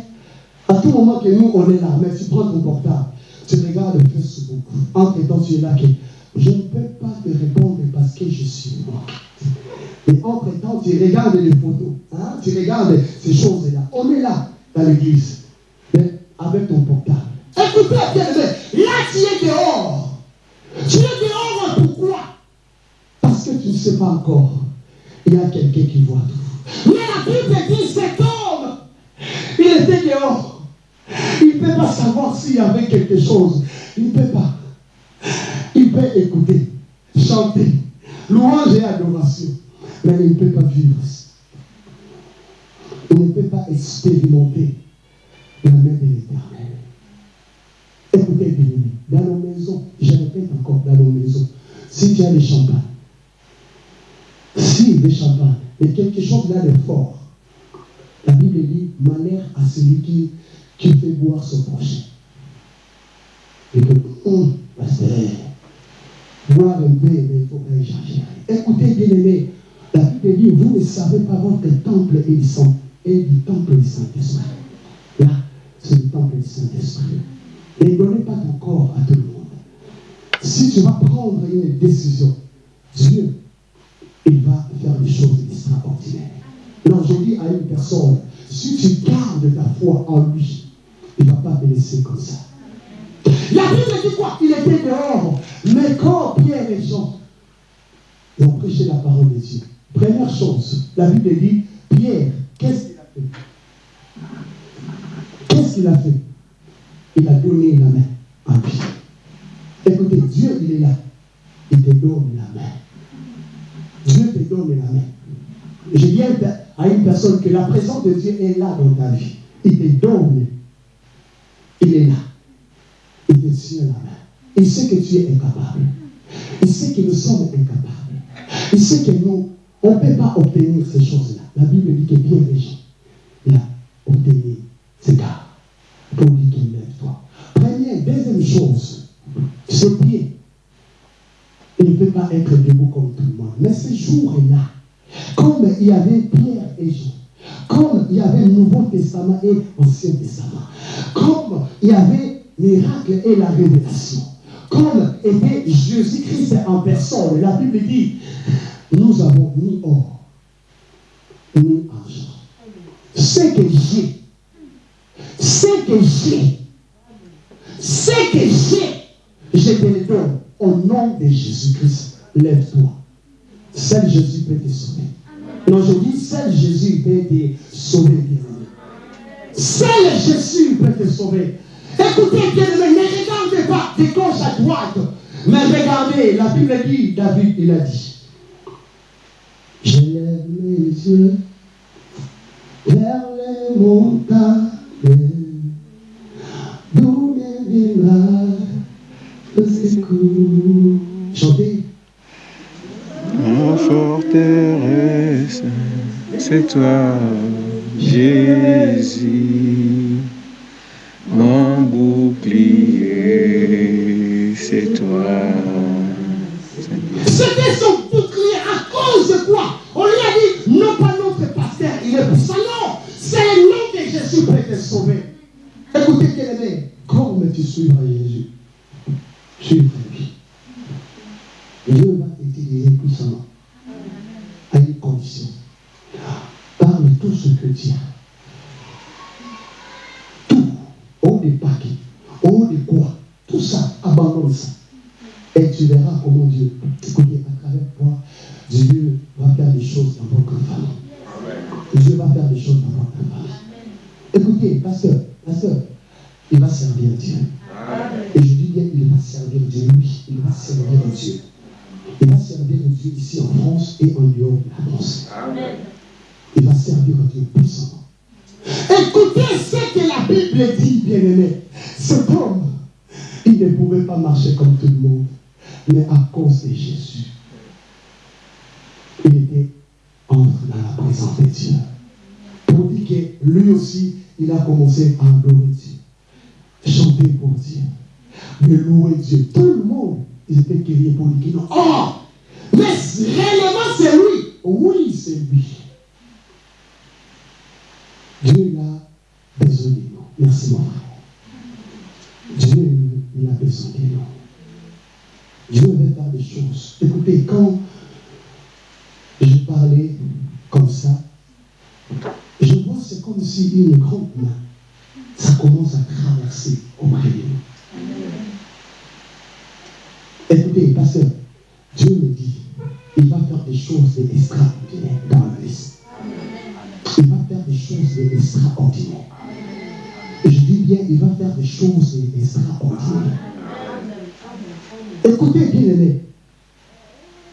À tout moment que nous, on est là, mais tu prends ton portable, tu regardes Facebook. Entre temps, tu es là que je ne peux pas te répondre parce que je suis mort. Et entre temps, tu regardes les photos, hein, tu regardes ces choses-là. On est là, dans l'église, avec ton portable. Écoutez, bien là tu es dehors. Tu es dehors, pourquoi? Parce que tu ne sais pas encore. Il y a quelqu'un qui voit tout. Mais la Bible dit cet homme, il était dehors. Il ne peut pas savoir s'il y avait quelque chose. Il ne peut pas. Il peut écouter, chanter, louange et adoration. Mais il ne peut pas vivre. Il ne peut pas expérimenter la main de l'éternel. Écoutez, bien dans nos maisons, je répète encore, dans nos maisons, si tu as des champagnes, si des champagnes, et quelque chose là de fort, la Bible dit malheur à celui qui, qui fait boire son prochain. Et que, hum, pasteur, boire un peu, mais il faut pas échanger. Écoutez, bien aimé, la Bible dit vous ne savez pas votre temple est du, Saint- est du temple du Saint-Esprit. Là, c'est le temple du Saint-Esprit. Ne donnez pas ton corps à tout le monde. Si tu vas prendre une décision, Dieu, il va faire des choses extraordinaires. Alors je dis à une personne, si tu gardes ta foi en lui, il ne va pas te laisser comme ça. La Bible dit quoi Il était dehors. Mais quand Pierre et Jean ont prêché la parole de Dieu, première chose, la Bible dit, Pierre, qu'est-ce qu'il a fait Qu'est-ce qu'il a fait Il a donné la main à Pierre. Écoutez, Dieu, il est là. Il te donne la main. Dieu te donne la main. Je dis à une personne que la présence de Dieu est là dans ta vie. Il te donne. Il est là. Il te tient la main. Il sait que tu es incapable. Il sait que nous sommes incapables. Il sait que nous, on ne peut pas obtenir ces choses-là. La Bible dit que bien les gens, il a obtenu ces gars. Pour dire qu'il lève-toi. Première, deuxième chose, ce pied, il ne peut pas être debout comme tout le monde. Mais ce jour-là, comme il y avait Pierre et Jean, comme il y avait le Nouveau Testament et l'Ancien Testament, comme il y avait miracle et la révélation, comme était Jésus-Christ en personne, la Bible dit, nous avons ni or, ni argent. Ce que j'ai, ce que j'ai, ce que j'ai, je te le donne au nom de Jésus-Christ. Lève-toi. Seul Jésus peut te sauver. Non, je dis, seul Jésus peut te sauver. Seul Jésus peut te sauver. Écoutez, bien-aimé, ne regardez pas de gauche à droite. Mais regardez, la Bible dit, David, il a dit, je lève mes yeux vers les montagnes, d'où me viendra le secours. Chantez. En forteresse, c'est toi, Jésus. Mon bouclier, c'est toi. C'était son bouclier à cause de quoi On lui a dit, non pas notre pasteur, il est pour ça. Non, c'est le nom de Jésus pour te sauver. Écoutez, bien aimé, comme tu suivras Jésus, suivre lui. Dieu va t'utiliser puissamment Et tu verras comment Dieu, écoutez, à travers toi, Dieu va faire des choses dans votre famille. Dieu va faire des choses dans votre famille. Écoutez, pasteur, pasteur, il va servir Dieu. Et je dis bien, il va servir Dieu, oui, il va servir Dieu. Il va servir Dieu ici en France et en dehors de la France. Il va servir Dieu puissamment. Écoutez ce que la Bible dit, bien-aimé. Cet homme, il ne pouvait pas marcher comme tout le monde, mais à cause de Jésus, il était entre dans la présence de Dieu. Pour dire que lui aussi, il a commencé à adorer Dieu, chanter pour Dieu, de louer Dieu. Tout le monde, ils étaient criés pour lui. Oh, mais réellement c'est lui. Oui, c'est lui. Dieu il a besoin de nous. Merci mon frère. Dieu il a besoin de nous. Dieu veut faire des choses. Écoutez, quand je parlais comme ça, je vois c'est comme si une grande main, ça commence à traverser auprès de nous. Écoutez, pasteur, Dieu me dit, il va faire des choses extraordinaires dans la vie. Il va faire des choses extraordinaires. Et je dis bien, il va faire des choses extraordinaires. Écoutez bien aimé,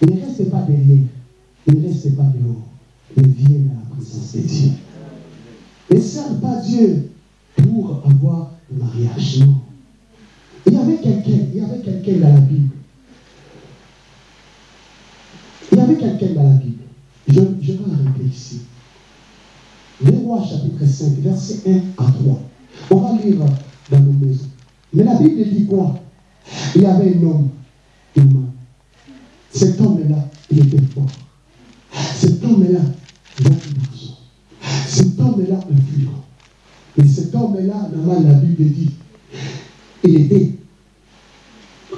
ne restez pas derrière, ne restez pas dehors, mais viens à la présence de Dieu. Ne serve pas Dieu pour avoir le mariage, non. Il y avait quelqu'un, il y avait quelqu'un dans la Bible. Il y avait quelqu'un dans la Bible. Je, je vais arrêter ici. Les rois chapitre 5, verset 1 à 3. On va lire dans nos maisons. Mais la Bible dit quoi? Il y avait un homme Cet homme-là, il était fort. Cet homme-là, l'argent. Cet homme-là, influent. Et cet homme-là, la Bible dit, il était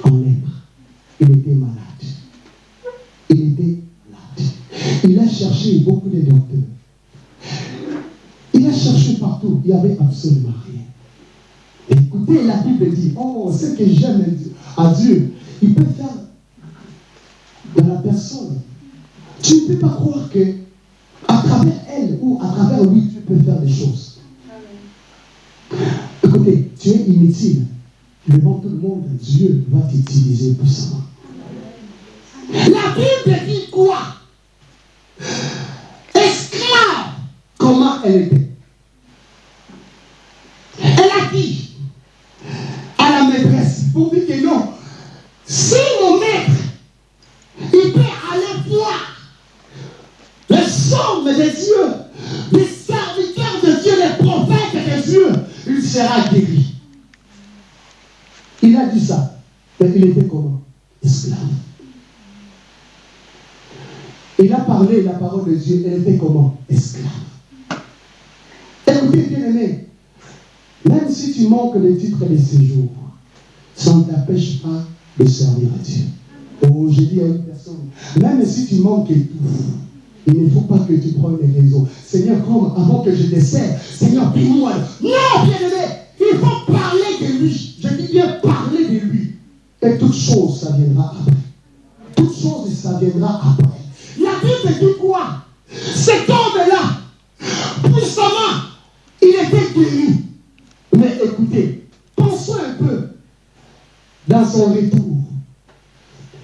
en lèpre. Il était malade. Il était malade. Il a cherché beaucoup de docteurs. Il a cherché partout. Il n'y avait absolument rien. Écoutez, la Bible dit, oh, ce que j'aime à Dieu, il peut faire dans la personne. Tu ne peux pas croire que à travers elle ou à travers lui, tu peux faire des choses. Écoutez, tu es inutile. Devant tout le monde, Dieu va t'utiliser puissamment. La Bible dit quoi? Esclave, comment elle était Elle a dit à la maîtresse, pour dire que non, si mon maître, il peut aller voir les sommes de Dieu, les serviteurs de Dieu, les prophètes de Dieu, il sera guéri. Il a dit ça. Mais il était comment Esclave. Il a parlé Elle était comment Esclave. Écoutez, bien aimé, même si tu manques le titre de séjour, ça ne t'empêche pas de servir à Dieu. Oh, je dis à une personne, même si tu manques tout, il ne faut pas que tu prennes les raisons. Seigneur, comme avant que je décède, Seigneur, dis-moi. Non, bien aimé, il faut parler de lui. Je dis bien parler de lui. Et toute chose, ça viendra après. Toute chose, ça viendra après. La Bible dit quoi? Cet homme-là, puissamment, il était guéri. Mais écoutez, pensons un peu dans son retour.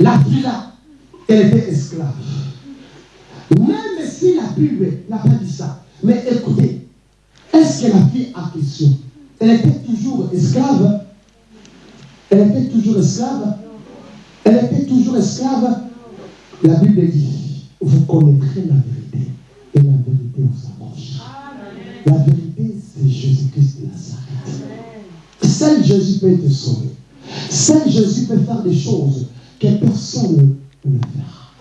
La fille là, elle était esclave. Même si la Bible n'a pas dit ça. Mais écoutez, est-ce que la fille a question? Elle était toujours esclave? Elle était toujours esclave? Elle était toujours esclave? La Bible dit, vous connaîtrez la vérité. Et la vérité vous approche. La vérité, c'est Jésus-Christ de Nazareth. Seul Jésus peut te sauver. Seul Jésus peut faire des choses que personne ne peut faire.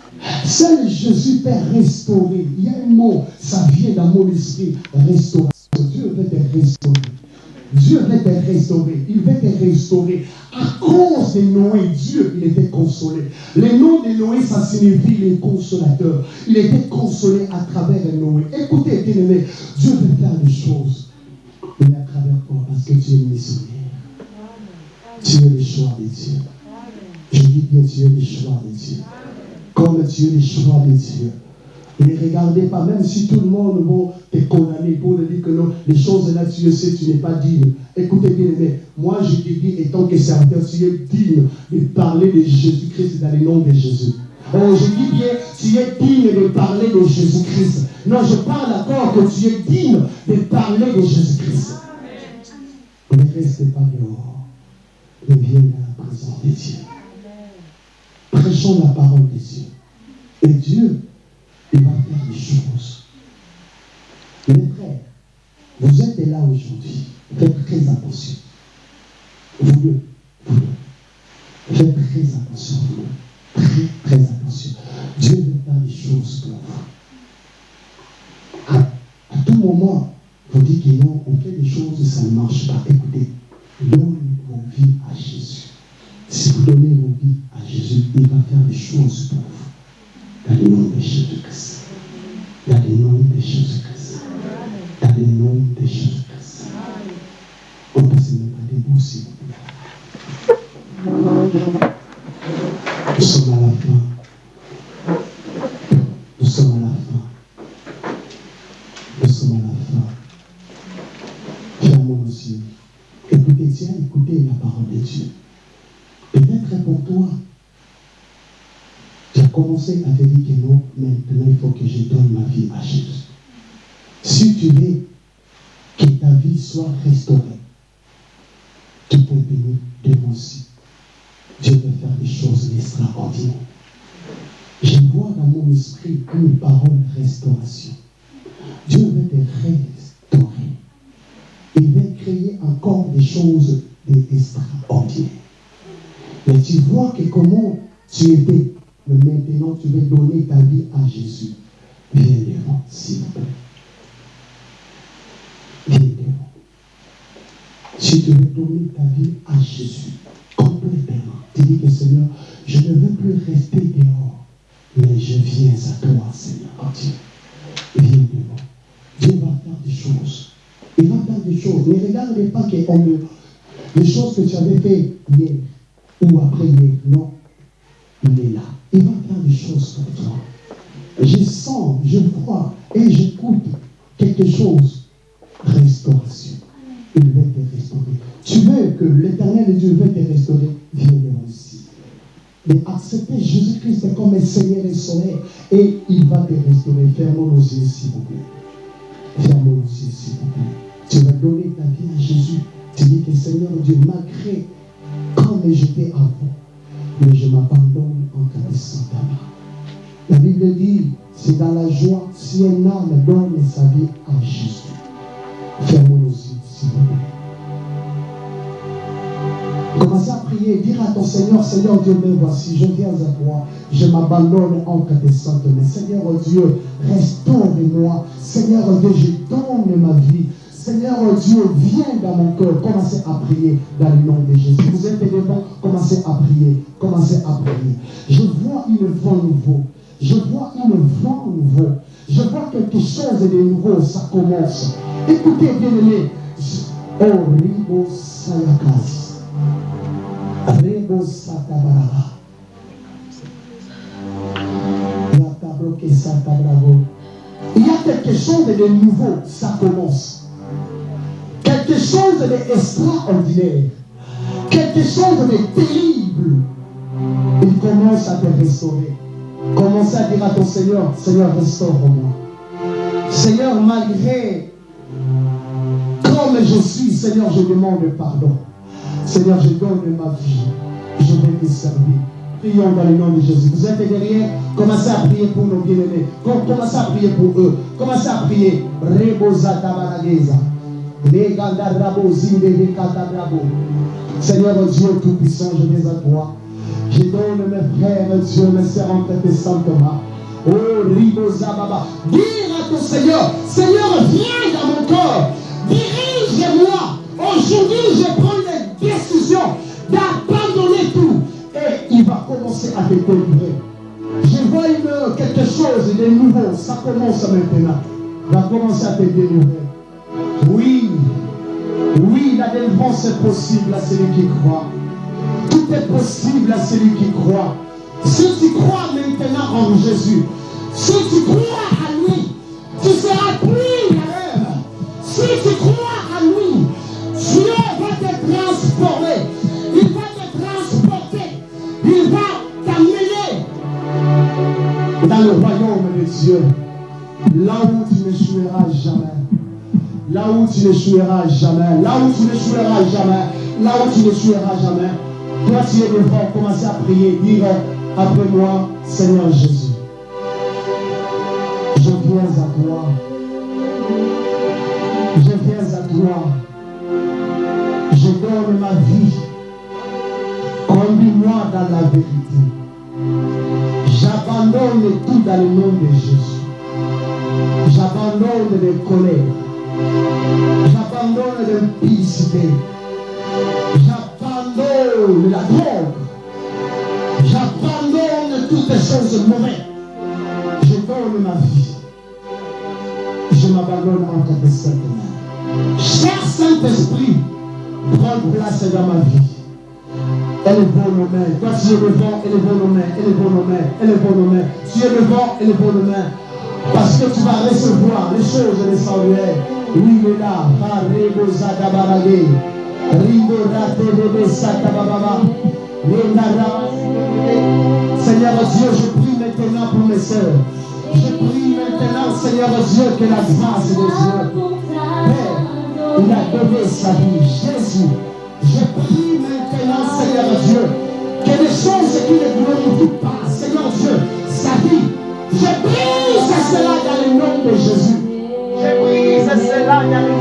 Seul Jésus peut restaurer. Il y a un mot, ça vient dans mon esprit, restauration. Dieu veut te restaurer. Dieu veut te restaurer. Il veut te restaurer. À cause de Noé, Dieu, il était consolé. Le nom de Noé, ça signifie le consolateur. Il était consolé à travers Noé. Écoutez, bien aimé, Dieu veut faire des choses. Mais à travers toi, parce que tu es missionnaire. Tu es le choix de Dieu. Je dis bien, tu es le choix de Dieu. Comme tu es le choix de Dieu. Ne regardez pas, même si tout le monde va te condamner pour dire que non, les choses là, tu le sais, tu n'es pas digne. Écoutez bien, mais moi je te dis, étant que serviteur, tu es digne de parler de Jésus-Christ dans le nom de Jésus. Oh, je dis bien, tu es digne de parler de Jésus-Christ. Non, je parle d'accord que tu es digne de parler de Jésus-Christ. Ne restez pas dehors, mais viens à la présence de Dieu. Prêchons la parole de Dieu. Et Dieu, il va faire des choses. Mes frères, vous êtes là aujourd'hui. Faites très attention. Vous deux. Faites très attention, vous. Très, très attention. Dieu veut faire des choses pour vous. À, à tout moment, vous dites que non, on fait des choses et ça ne marche pas. Écoutez, donnez vos vies à Jésus. Si vous donnez vos vies à Jésus, il va faire des choses pour vous. Dans le nom de Jésus-Christ. Dans le nom de Jésus-Christ. Dans le nom de Jésus-Christ. On peut se mettre debout s'il. Nous sommes à la fin. Nous sommes à la fin. Nous sommes à la fin. Fermons nos yeux. Écoutez, tiens, écoutez la parole de Dieu. Peut-être pour toi, commencé à te dire que non, maintenant il faut que je donne ma vie à Jésus. Si tu veux que ta vie soit restaurée, tu peux venir devant aussi. Dieu veut faire des choses extraordinaires. Je vois dans mon esprit une parole restauration. Dieu veut te restaurer. Il veut créer encore des choses extraordinaires. Mais tu vois que comment tu étais, maintenant tu veux donner ta vie à Jésus. Viens devant, s'il vous plaît. Viens devant. Si tu veux donner ta vie à Jésus, complètement, tu dis que Seigneur, je ne veux plus rester dehors, mais je viens à toi, Seigneur. Viens devant. Dieu va faire des choses. Il va faire des choses. Ne regardez pas que les choses que tu avais fait hier ou après hier. Non. Il est là. Il va faire des choses pour toi. Je sens, je vois et j'écoute quelque chose. Restauration. Il veut te restaurer. Tu veux que l'éternel Dieu veut te restaurer, viens ici. Mais accepter Jésus-Christ comme Seigneur et Sauveur et il va te restaurer. Fermons nos yeux, s'il vous plaît. Fermons nos yeux, s'il vous plaît. Tu vas donner ta vie à Jésus. Tu dis que Seigneur Dieu, malgré comme j'étais avant, mais je m'abandonne en connaissant ta main. La Bible dit, c'est dans la joie si un âme donne sa vie à Jésus. Fermons nos yeux, s'il vous plaît. Commencez à prier, dire à ton Seigneur, Seigneur Dieu, me voici, je viens à toi, je m'abandonne en cas de santé. Mais Seigneur Dieu, restaure-moi. Seigneur Dieu, je donne ma vie. Seigneur Dieu, viens dans mon cœur. Commencez à prier dans le nom de Jésus. Vous êtes devant, commencez à prier. Commencez à prier. Je vois une vent nouveau. Je vois une vent nouveau. Je vois quelque chose de nouveau. Ça commence. Écoutez, bien-aimés. Oh, Sayakas. Rebo. Il y a quelque chose de nouveau, ça commence. Quelque chose d'extraordinaire. Quelque chose de terrible. Il commence à te restaurer. Commence à dire à ton Seigneur, Seigneur, restaure-moi. Seigneur, malgré comme je suis, Seigneur, je demande pardon. Seigneur, je donne ma vie. Je vais te servir. Prions dans le nom de Jésus. Vous êtes derrière, commencez à prier pour nos bien-aimés. Com- Commencez à prier pour eux. Commencez à prier. Seigneur Dieu Tout-Puissant, je viens à toi. Je donne mes frères, Dieu, mes sœurs entre tes saintes mains. Oh, Riboza Baba. Dire à ton Seigneur, Seigneur, viens dans mon cœur. Dirige-moi. Aujourd'hui, je prends une décision d'abandonner tout. Et il va commencer à te délivrer. Je vois une, quelque chose de nouveau. Ça commence maintenant. Il va commencer à te délivrer. Oui. Oui, la délivrance est possible à celui qui croit. possible à celui qui croit. Si tu crois maintenant en Jésus, si tu crois à lui, tu seras plus la même. Si tu crois à lui, Dieu va te transformer. Il va te transporter. Il va t'amener dans le royaume de Dieu. Là où tu n'échoueras jamais. Là où tu n'échoueras jamais. Là où tu n'échoueras jamais. Là où tu n'échoueras jamais. Toi, tu es devant, commencer à prier, dire après moi, Seigneur Jésus. Je viens à toi. Je viens à toi. Je donne ma vie. Conduis-moi dans la vérité. J'abandonne tout dans le nom de Jésus. J'abandonne les colères. J'abandonne l'impudicité. J'abandonne la drogue. J'abandonne toutes les choses mauvaises. Je donne ma vie. Je m'abandonne entre tes saintes mains. Cher Saint-Esprit, prends place dans ma vie. Élevons nos mains. Toi, tu es devant, élevons nos mains, élevons nos mains, élevons nos mains. Tu es devant, élevons nos mains. Parce que tu vas recevoir les choses sanctuaires. Seigneur Dieu, je prie maintenant pour mes soeurs. Je prie maintenant, Seigneur Dieu, que la grâce de Dieu, Père, il a donné sa vie. Jésus, je prie maintenant, Seigneur Dieu, que les choses qui ne glorifient pas, Seigneur Dieu, sa vie, je brise cela dans le nom de Jésus. Je brise cela dans